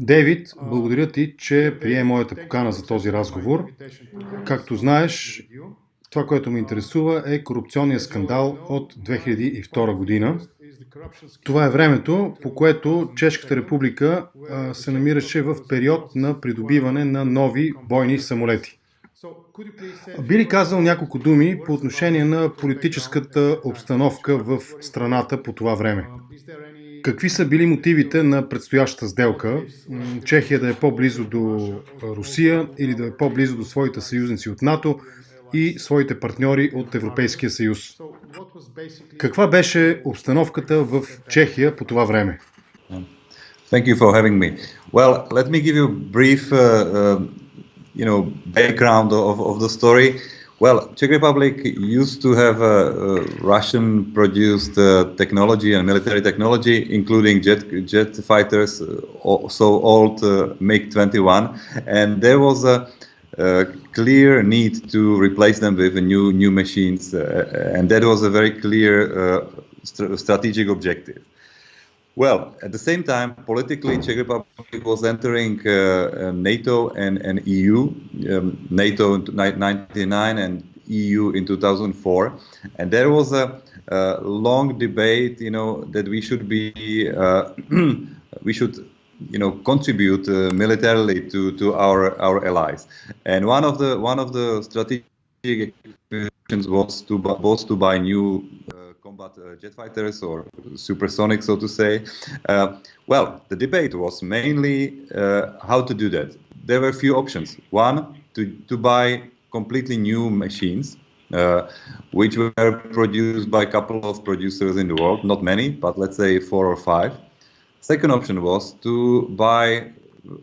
Дейвид, благодаря ти, че прие моята покана за този разговор. Както знаеш, това, което ме интересува е корупционния скандал от 2002 година. Това е времето, по което Чешката република се намираше в период на придобиване на нови бойни самолети. Би ли казал няколко думи по отношение на политическата обстановка в страната по това време? Какви са били мотивите на предстоящата сделка? Чехия да е по-близо до Русия или да е по-близо до своите съюзници от НАТО и своите партньори от Европейския съюз. Каква беше обстановката в Чехия по това време? Thank you for having me. Well, let me give you brief, uh, uh, you know, background of, of the story. Well, Czech Republic used to have a Russian-produced uh, technology and military technology, including jet jet fighters, uh, so old uh, MiG-21, and there was a uh, clear need to replace them with new new machines, uh, and that was a very clear uh, st strategic objective. Well, at the same time, politically, Czech Republic was entering uh, NATO and, and EU, um, NATO in 1999 and EU in 2004, and there was a, a long debate, you know, that we should be, uh, we should you know contribute uh, militarily to to our our allies. And one of the one of the strategic was to was to buy new combat uh, jet fighters or supersonic so to say uh, well the debate was mainly uh, how to do that there were a few options one to to buy completely new machines uh, which were produced by a couple of producers in the world not many but let's say four or five. Second option was to buy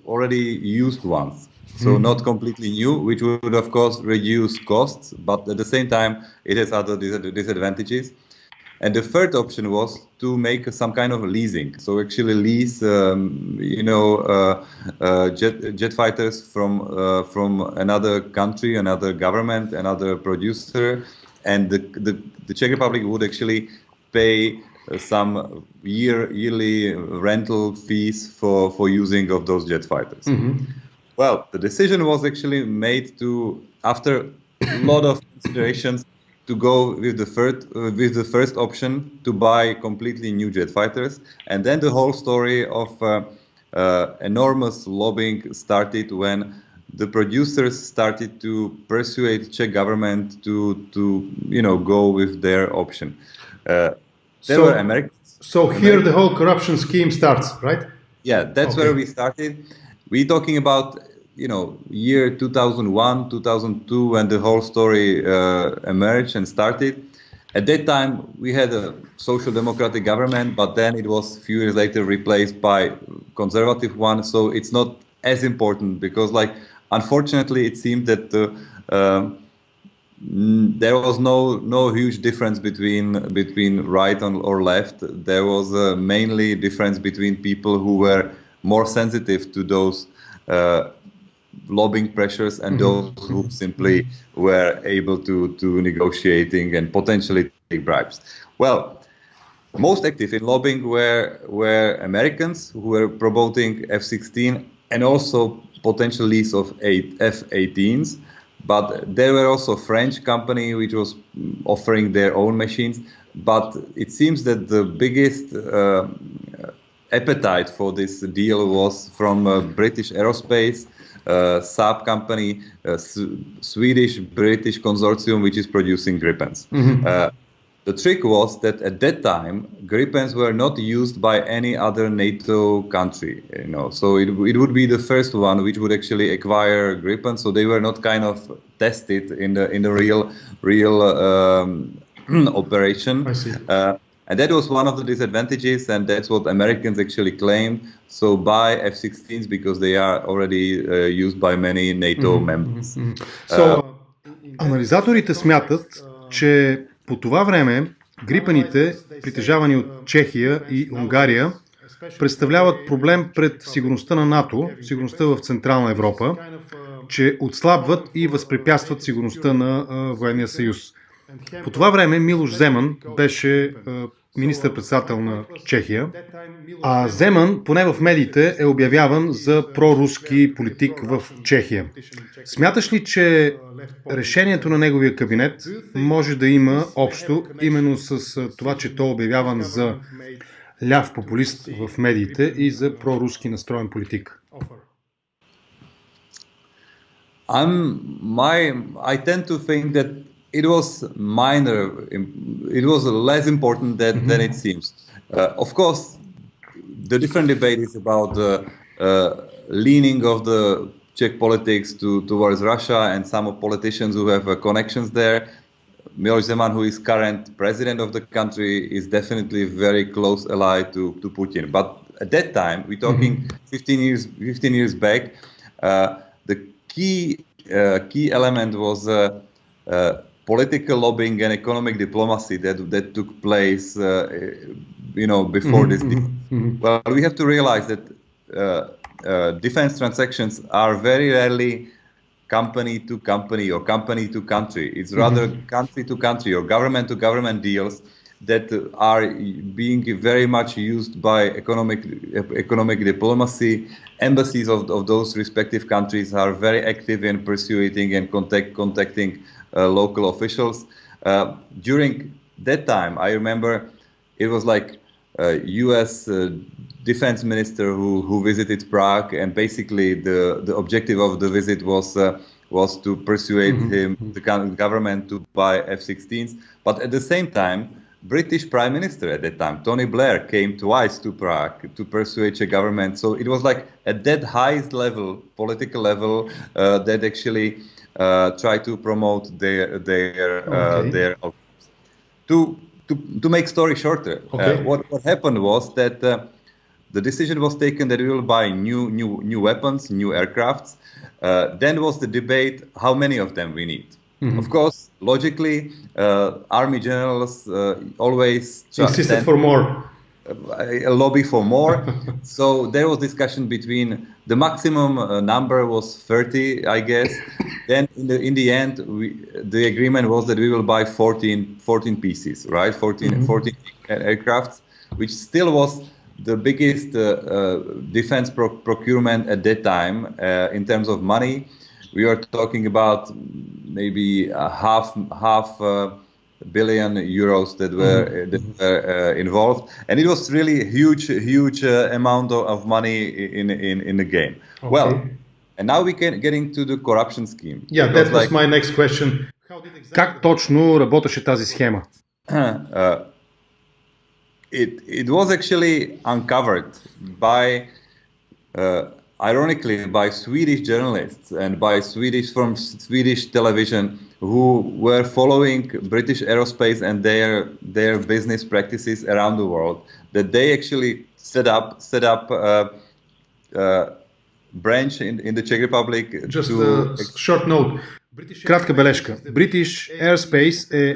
already used ones. So mm. not completely new, which would of course reduce costs, but at the same time it has other disadvantages. And the third option was to make some kind of leasing. So actually lease, um, you know, uh, uh, jet, jet fighters from uh, from another country, another government, another producer, and the, the, the Czech Republic would actually pay some year yearly rental fees for for using of those jet fighters. Mm-hmm. Well, the decision was actually made to after a lot of considerations to go with the first uh, with the first option to buy completely new jet fighters, and then the whole story of uh, uh, enormous lobbying started when the producers started to persuade Czech government to to you know go with their option. Uh, there so, were Americans. So here the whole corruption scheme starts, right? Yeah, that's okay. where we started. We're talking about you know year 2001, 2002, when the whole story uh, emerged and started. At that time, we had a social democratic government, but then it was a few years later replaced by conservative one. So it's not as important because, like, unfortunately, it seemed that uh, Mm, there was no no huge difference between between right or left. There was a mainly difference between people who were more sensitive to those uh, lobbying pressures and mm-hmm. those who simply were able to to negotiating and potentially take bribes. Well, most active in lobbying were were Americans who were promoting F-16 and also potential lease of eight F-18s but there were also French company which was offering their own machines. But it seems that the biggest uh, appetite for this deal was from uh, British Aerospace, uh, Saab company, uh, Swedish British consortium, which is producing Gripens. Mm-hmm. Uh, the trick was that at that time, Gripens were not used by any other NATO country. You know, so it, it would be the first one which would actually acquire Gripens. So they were not kind of tested in the in the real real um, operation. I see. Uh, and that was one of the disadvantages, and that's what Americans actually claimed. So buy F-16s because they are already uh, used by many NATO mm-hmm, members. Mm-hmm. So, uh, анализаторите смятат, че По това време грипаните, притежавани от Чехия и Унгария, представляват проблем пред сигурността на НАТО, сигурността в Централна Европа, че отслабват и възпрепятстват сигурността на военния съюз. По това време Милош Земан беше министър-председател на Чехия. А Земан, поне в медиите, е обявяван за проруски политик в Чехия. Смяташ ли, че решението на неговия кабинет може да има общо именно с това, че той е обявяван за ляв популист в медиите и за проруски настроен политик? I'm my I tend to think that it was minor it was less important than, mm-hmm. than it seems uh, of course the different debate is about the uh, leaning of the Czech politics to towards Russia and some of politicians who have uh, connections there Miloš Zeman, who is current president of the country, is definitely a very close ally to, to Putin. But at that time, we're talking mm-hmm. 15 years 15 years back. Uh, the key uh, key element was uh, uh political lobbying and economic diplomacy that that took place, uh, you know, before mm-hmm. this. Mm-hmm. Well, we have to realize that uh, defense transactions are very rarely company to company or company to country. It's rather mm-hmm. country to country or government to government deals that are being very much used by economic economic diplomacy. Embassies of, of those respective countries are very active in pursuing and contact, contacting uh, local officials. Uh, during that time, I remember it was like uh, U.S. Uh, defense minister who, who visited Prague, and basically the, the objective of the visit was uh, was to persuade mm-hmm. him, mm-hmm. the government, to buy F-16s. But at the same time, British Prime Minister at that time, Tony Blair, came twice to Prague to persuade the government. So it was like at that highest level, political level, uh, that actually uh, tried to promote their their uh, okay. their. To to, to make story shorter, uh, okay. what, what happened was that uh, the decision was taken that we will buy new new new weapons, new aircrafts. Uh, then was the debate how many of them we need. Mm-hmm. Of course, logically, uh, army generals uh, always insisted for more a lobby for more. so there was discussion between the maximum uh, number was 30, I guess. Then in the in the end, we, the agreement was that we will buy 14, 14 pieces, right? 14, mm-hmm. 14 aircrafts, which still was the biggest uh, uh, defense pro- procurement at that time uh, in terms of money. We are talking about maybe half half uh, billion euros that were mm-hmm. that were uh, involved, and it was really a huge, huge uh, amount of money in in in the game. Okay. Well, and now we can get into the corruption scheme. Yeah, that was like, my next question. Как точно работеше тази схема? Uh, it it was actually uncovered by uh, ironically by Swedish journalists and by Swedish from Swedish television who were following British aerospace and their their business practices around the world that they actually set up set up a, a branch in, in the Czech Republic Just to... a short note. Кратка бележка. British Aerospace eh,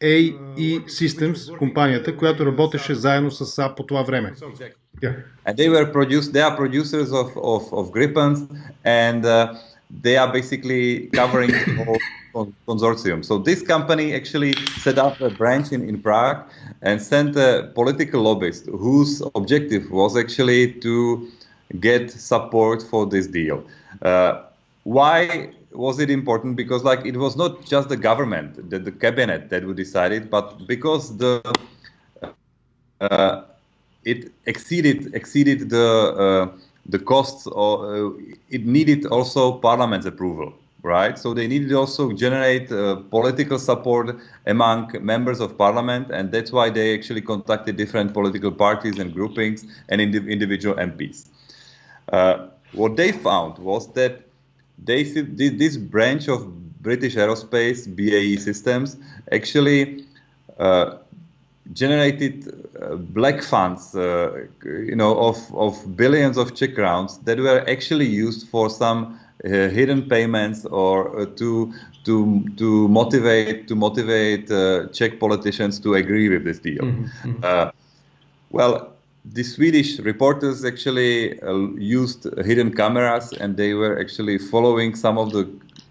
е BAE Systems, компанията, която работеше заедно с САП по това време. Yeah. And they were produced, they are producers of, of, of Gripens and uh, they are basically covering the whole consortium. So this company actually set up a branch in, in Prague and sent a political lobbyist whose objective was actually to get support for this deal. Uh, why was it important? Because like it was not just the government, the, the cabinet that would decide it, but because the uh, it exceeded exceeded the uh, the costs or uh, it needed also parliament's approval right so they needed also generate uh, political support among members of parliament and that's why they actually contacted different political parties and groupings and indiv- individual mps uh, what they found was that they this branch of british aerospace bae systems actually uh, generated uh, black funds, uh, you know, of, of billions of Czech crowns that were actually used for some uh, hidden payments or to to to motivate to motivate Czech politicians to agree with this deal. Mm-hmm. mm-hmm. well, the Swedish reporters actually uh, used hidden cameras and they were actually following some of the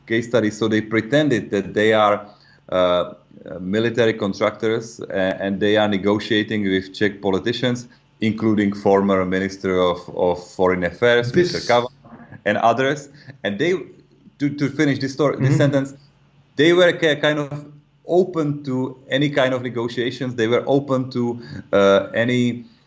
case studies. So they pretended that they are uh, military contractors, and they are negotiating with Czech politicians, including former Minister of, of Foreign Affairs, this... Mr. Kavan, and others. And they, to, to finish this story, mm-hmm. this sentence, they were kind of open to any kind of negotiations. They were open to uh, any uh,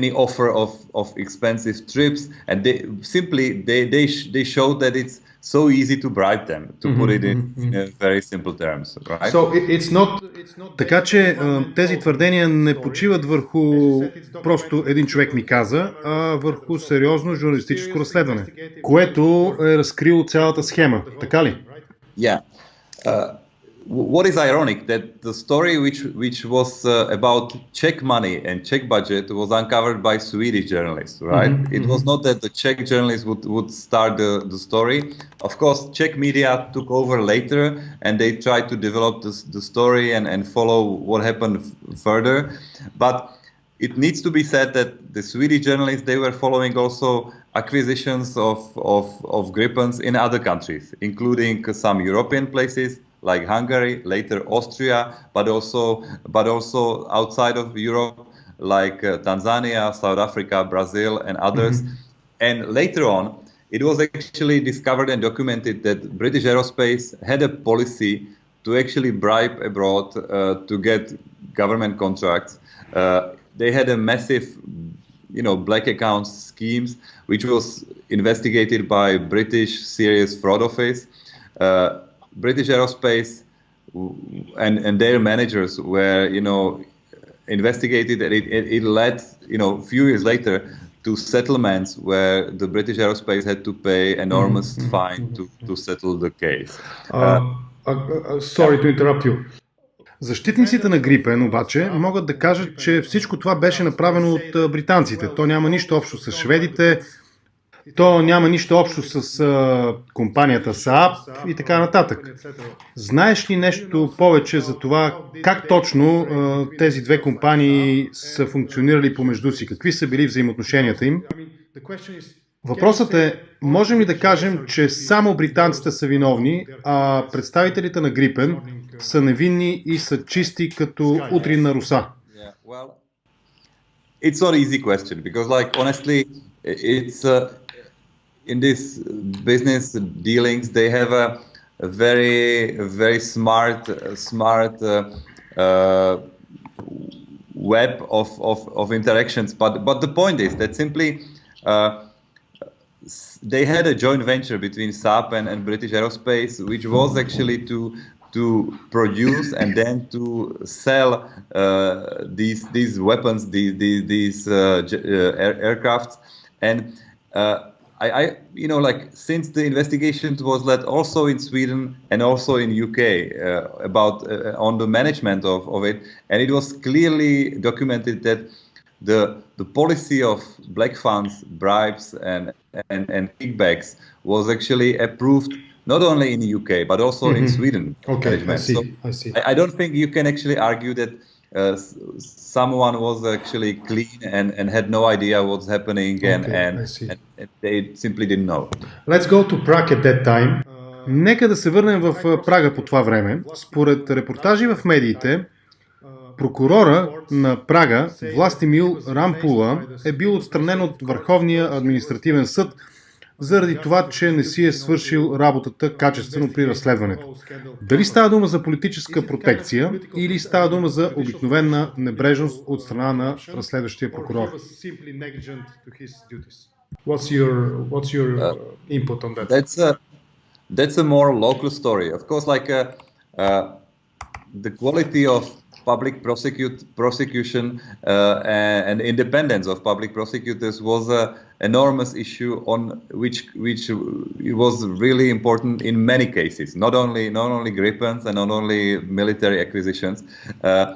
any offer of, of expensive trips, and they simply they they sh- they showed that it's so easy to bribe them, to mm-hmm, put it in, mm-hmm. in very simple terms. Right? So it's not, it's not... Така че тези твърдения не почиват върху просто един човек ми каза, а върху сериозно журналистическо разследване, което е разкрило цялата схема. Така ли? Yeah. Uh, what is ironic that the story which which was uh, about Czech money and Czech budget was uncovered by Swedish journalists, right? Mm-hmm, it mm-hmm. was not that the Czech journalists would, would start the, the story. Of course, Czech media took over later and they tried to develop this, the story and, and follow what happened further. But it needs to be said that the Swedish journalists they were following also acquisitions of, of, of Gripens in other countries, including some European places like Hungary, later Austria, but also but also outside of Europe like uh, Tanzania, South Africa, Brazil, and others. Mm-hmm. And later on, it was actually discovered and documented that British Aerospace had a policy to actually bribe abroad uh, to get government contracts. Uh, they had a massive, you know, black accounts schemes, which was investigated by British Serious Fraud Office. Uh, British Aerospace and, and their managers were, you know, investigated and it, it, it led, you know, a few years later to settlements where the British Aerospace had to pay enormous mm-hmm. fine to, to settle the case. Uh, uh, uh, sorry to interrupt you. Защитниците на Грипен обаче могат да кажат, че всичко това беше направено от британците. То няма нищо общо с шведите, То няма нищо общо с а, компанията Saab и така нататък. Знаеш ли нещо повече за това как точно а, тези две компании са функционирали помежду си? Какви са били взаимоотношенията им? Въпросът е, можем ли да кажем, че само британците са виновни, а представителите на Грипен са невинни и са чисти като утрин на руса? It's not easy question because, like, honestly, it's uh, in this business dealings, they have a, a very very smart smart uh, uh, web of, of, of interactions. But but the point is that simply. Uh, they had a joint venture between Saab and, and British Aerospace, which was actually to to produce and then to sell uh, these these weapons, these these, these uh, uh, air, aircrafts, and I, I, you know, like since the investigation was led also in Sweden and also in UK uh, about uh, on the management of, of it, and it was clearly documented that the the policy of black funds, bribes, and and, and kickbacks was actually approved not only in the UK but also mm-hmm. in Sweden. Okay, management. I see. So I see. I, I don't think you can actually argue that uh, someone was actually clean and, and had no idea what's happening and, okay, and, and they simply didn't know. Let's go to Prague at that time. Нека да се върнем в Прага по това време. Според репортажи в медиите, прокурора на Прага, Властимил Рампула, е бил отстранен от Върховния административен съд заради това, че не си е свършил работата качествено при разследването. Дали става дума за политическа протекция или става дума за обикновена небрежност от страна на разследващия прокурор? What's your, what's your uh, input on that? That's a, that's a more local story. Of course, like uh, uh, the quality of public prosecute, prosecution uh, and, independence of public prosecutors was an enormous issue on which which was really important in many cases. Not only not only Gripens and not only military acquisitions. Uh,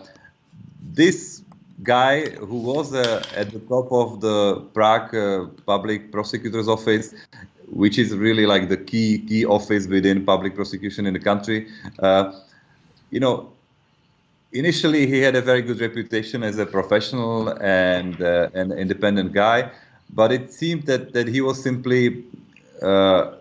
this guy who was uh, at the top of the Prague uh, public prosecutor's office, which is really like the key key office within public prosecution in the country. Uh, you know, initially he had a very good reputation as a professional and uh, an independent guy, but it seemed that, that he was simply uh,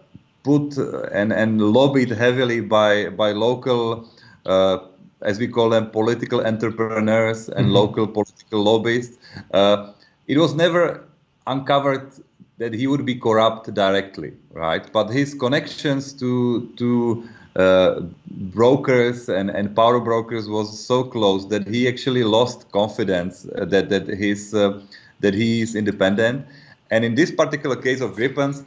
put and, and lobbied heavily by, by local, uh, as we call them, political entrepreneurs and mm-hmm. local political lobbyists. Uh, it was never uncovered that he would be corrupt directly, right? But his connections to to uh, brokers and, and power brokers was so close that he actually lost confidence uh, that that his uh, that he is independent. And in this particular case of Gripens,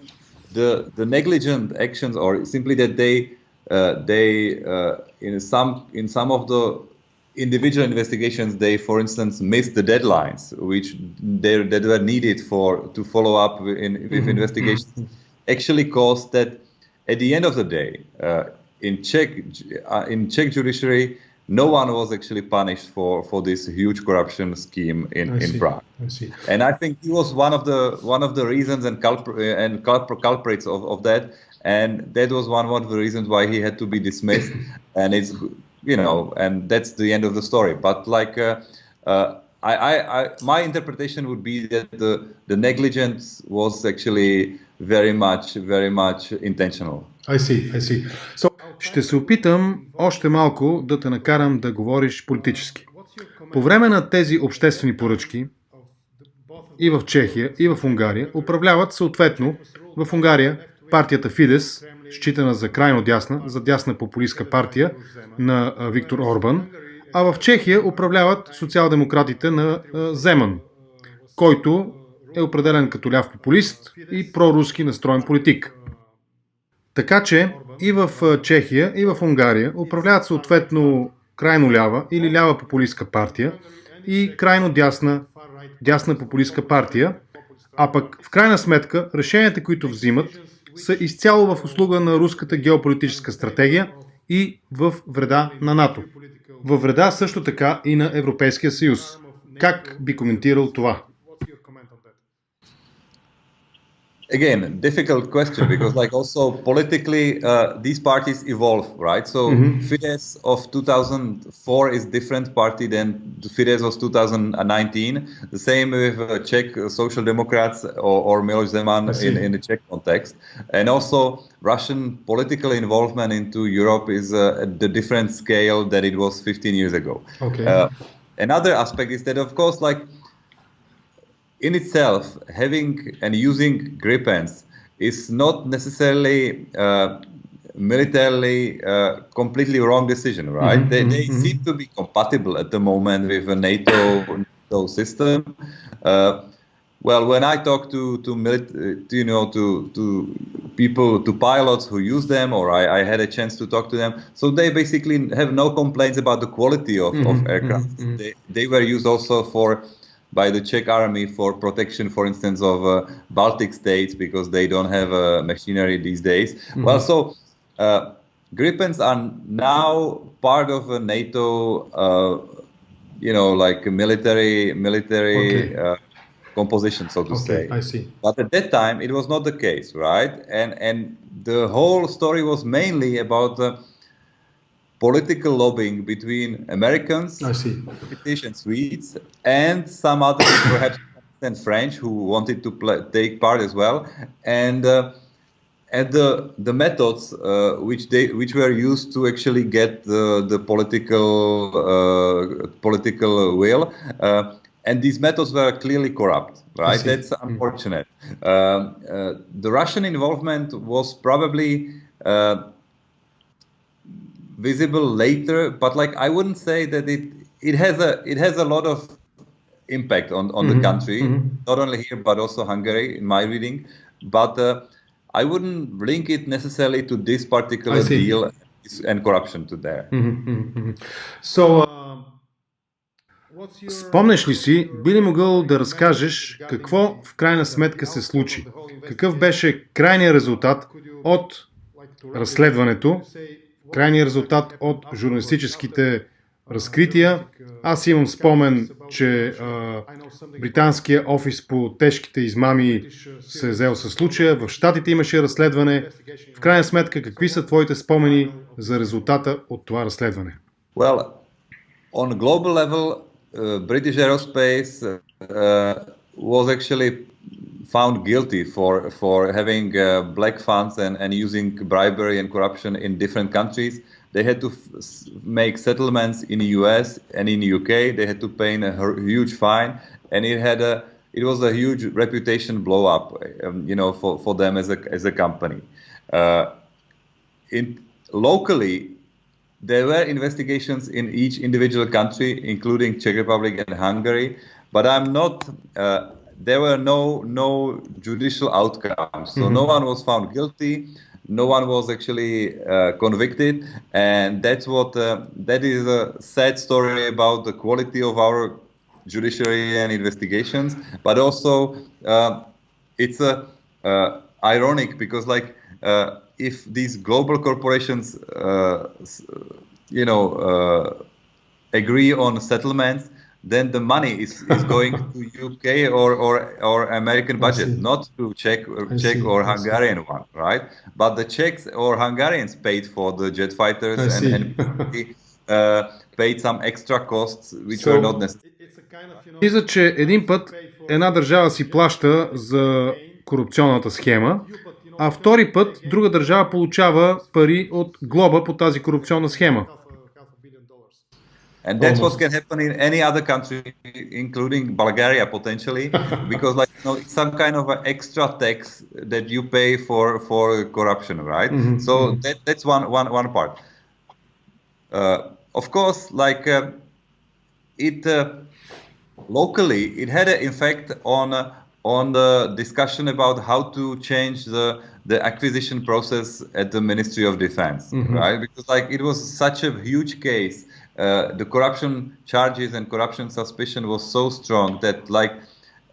the the negligent actions or simply that they uh, they uh, in some in some of the individual investigations they for instance missed the deadlines which they that were needed for to follow up in, with mm-hmm. investigations mm-hmm. actually caused that at the end of the day uh, in Czech uh, in Czech judiciary no one was actually punished for for this huge corruption scheme in, in Prague. I see. And I think he was one of the one of the reasons and culpr- and culprits of, of that. And that was one of the reasons why he had to be dismissed. and it's you know, and that's the end of the story. But like. Uh, uh, I, I, I, my interpretation would be that the, the negligence was actually very much, very much intentional. I see, I see. So, ще се опитам още малко да те накарам да говориш политически. По време на тези обществени поръчки и в Чехия, и в Унгария управляват съответно в Унгария партията Фидес, считана за крайно дясна, за дясна популистка партия на Виктор Орбан, а в Чехия управляват социал-демократите на Земан, който е определен като ляв популист и проруски настроен политик. Така че и в Чехия, и в Унгария управляват съответно крайно лява или лява популистка партия и крайно дясна, дясна популистка партия, а пък в крайна сметка решенията, които взимат, са изцяло в услуга на руската геополитическа стратегия и в вреда на НАТО. Във вреда също така и на Европейския съюз. Как би коментирал това? Again difficult question because like also politically uh, these parties evolve right? So mm-hmm. fidesz of 2004 is different party than fidesz of 2019 the same with uh, czech social democrats or, or miloš zeman in, in the czech context. And also russian political involvement into europe is uh, at the different scale that it was 15 years ago. Okay. Uh, another aspect is that of course like in itself, having and using Gripens is not necessarily uh, militarily uh, completely wrong decision, right? Mm-hmm, they, they mm-hmm. seem to be compatible at the moment with a NATO, NATO system. Uh, well, when I talk to to, milit- to, you know to to people to pilots who use them, or I, I, had a chance to talk to them, so they basically have no complaints about the quality of, mm-hmm, of aircraft. Mm-hmm. They they were used also for by the Czech army for protection, for instance, of uh, Baltic states because they don't have uh, machinery these days. Mm-hmm. Well, so uh, Gripens are now part of a NATO, uh, you know, like military military okay. Uh, composition, so to okay, say. I see. But at that time, it was not the case, right? And and the whole story was mainly about political lobbying between Americans, I see. British and Swedes, and some others, perhaps and French, who wanted to play, take part as well, and uh, and the the methods uh, which they which were used to actually get the the political uh, political will. Uh, and these methods were clearly corrupt, right? That's mm. unfortunate. Mm. Uh, the Russian involvement was probably uh, visible later, but like I wouldn't say that it it has a it has a lot of impact on on mm-hmm. the country, mm-hmm. not only here but also Hungary in my reading. But uh, I wouldn't link it necessarily to this particular deal and corruption to there. Mm-hmm. mm-hmm. So. Uh... Спомнеш ли си, би ли могъл да разкажеш какво в крайна сметка се случи? Какъв беше крайният резултат от разследването крайният резултат от журналистическите разкрития. Аз имам спомен, че а, британския офис по тежките измами се е взел със случая. В Штатите имаше разследване. В крайна сметка, какви са твоите спомени за резултата от това разследване? Well, on global level, uh, British aerospace uh, was actually found guilty for for having uh, black funds and, and using bribery and corruption in different countries. They had to make settlements in the U.S. and in the UK. They had to pay a huge fine, and it had a it was a huge reputation blow up, um, you know, for, for them as a as a company. Uh, in locally, there were investigations in each individual country, including Czech Republic and Hungary, but I'm not. Uh, there were no no judicial outcomes, so mm-hmm. no one was found guilty. No one was actually uh, convicted, and that's what uh, that is a sad story about the quality of our judiciary and investigations. But also, uh, it's a uh, ironic because like uh, if these global corporations, uh, you know, uh, agree on settlements, then the money is, is going to UK or, or, or American budget, not to Czech, Czech see, or Hungarian one, right? But the Czechs or Hungarians paid for the jet fighters and, and uh, paid some extra costs which so, were not necessary. Мисля, че един път една държава си плаща за корупционната схема, а втори път друга държава получава пари от глоба по тази корупционна схема. And that's Almost. what can happen in any other country, including Bulgaria potentially, because like you know, it's some kind of an extra tax that you pay for for corruption, right? Mm-hmm. So that, that's one one one part. Uh, of course, like uh, it uh, locally, it had an effect on uh, on the discussion about how to change the the acquisition process at the Ministry of Defense, mm-hmm. right? Because like it was such a huge case, uh, the corruption charges and corruption suspicion was so strong that like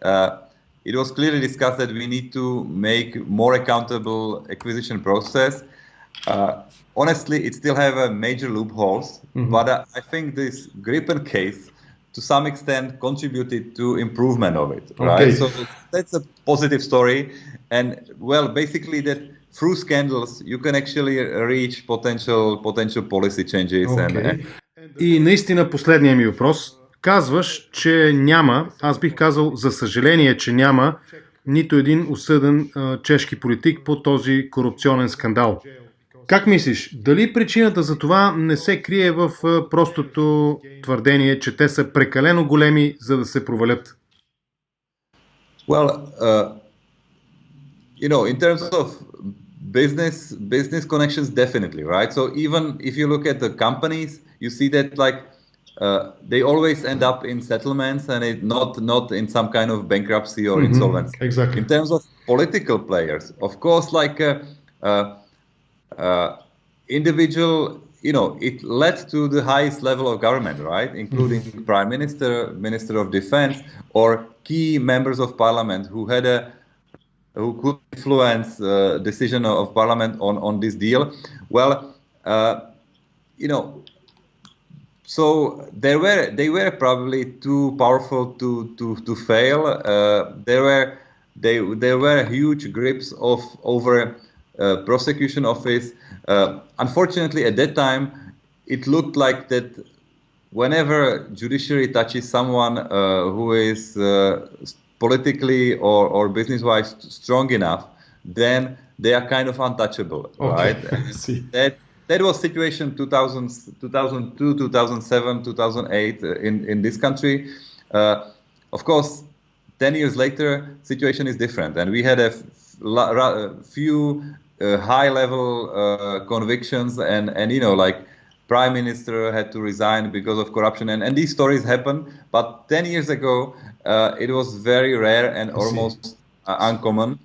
uh, it was clearly discussed that we need to make more accountable acquisition process. Uh, honestly, it still have a major loopholes, mm-hmm. but uh, I think this Gripen case to some extent contributed to improvement of it okay. right so that's a positive story and well basically that through scandals you can actually reach potential potential policy changes okay. and, and и наистина последния ми въпрос казваш, че няма, аз бих казал за съжаление, че няма нито един осъден а, чешки политик по този корупционен скандал. Как мислиш, дали причината за това не се крие в простото твърдение, че те са прекалено големи, за да се провалят? Well, uh, you know, in terms of business business connections, definitely, right? So even if you look at the companies, you see that like uh, they always end up in settlements and it not not in some kind of bankruptcy or mm-hmm. insolvency. Exactly. In terms of political players, of course, like. Uh, uh, uh, individual, you know, it led to the highest level of government, right, including mm-hmm. prime minister, minister of defense, or key members of parliament who had a who could influence uh, decision of parliament on on this deal. Well, uh, you know, so they were they were probably too powerful to to to fail. Uh, there were they there were huge grips of over uh, prosecution office. Uh, unfortunately, at that time, it looked like that whenever judiciary touches someone uh, who is politically or, or business-wise strong enough, then they are kind of untouchable, okay. right? that that was situation 2000, 2002, 2007, 2008 in in this country. Uh, of course, 10 years later, situation is different, and we had a few uh, high level uh, convictions. And and you know like prime minister had to resign because of corruption. And, and these stories happen. But 10 years ago uh, it was very rare and almost uh, uncommon.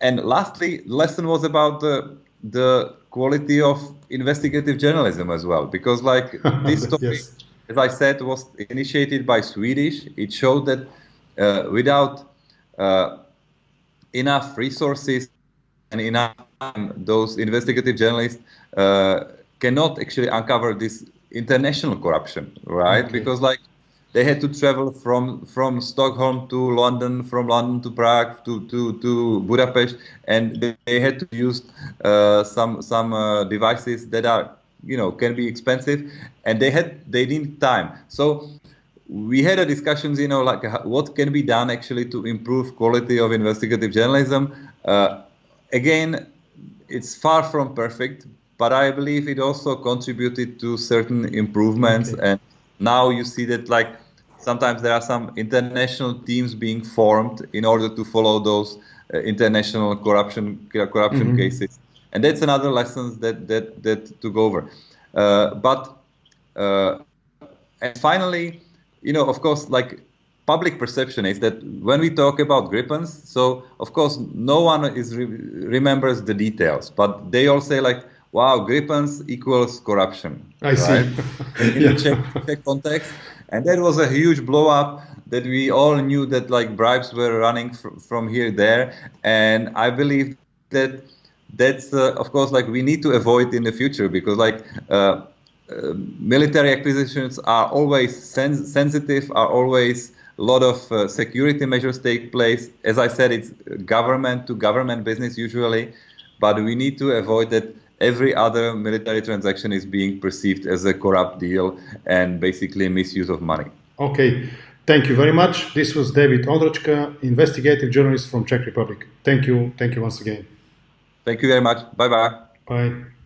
And lastly lesson was about the the quality of investigative journalism as well because like this topic yes. as i said was initiated by swedish it showed that uh, without uh, enough resources and enough time those investigative journalists uh, cannot actually uncover this international corruption, right? Okay. Because like they had to travel from from Stockholm to London, from London to Prague to to, to Budapest, and they, they had to use uh, some some uh, devices that are you know can be expensive, and they had they need time. So we had a discussions, you know, like what can be done actually to improve quality of investigative journalism. Uh, again, it's far from perfect, but I believe it also contributed to certain improvements. Okay. And now you see that like sometimes there are some international teams being formed in order to follow those uh, international corruption corruption mm -hmm. cases, and that's another lesson that that that took over. Uh, but uh, and finally, you know, of course, like public perception is that when we talk about Gripens, so of course no one is re remembers the details, but they all say like, "Wow, Gripens equals corruption." I right? see. in yeah. the Czech, Czech context, and that was a huge blow up that we all knew that like bribes were running fr from here there, and I believe that that's uh, of course like we need to avoid in the future because like. Uh, uh, military acquisitions are always sen sensitive, are always a lot of uh, security measures take place. As I said, it's government to government business usually, but we need to avoid that every other military transaction is being perceived as a corrupt deal and basically a misuse of money. Okay, thank you very much. This was David Ondráčka, investigative journalist from Czech Republic. Thank you. Thank you once again. Thank you very much. Bye-bye. Bye.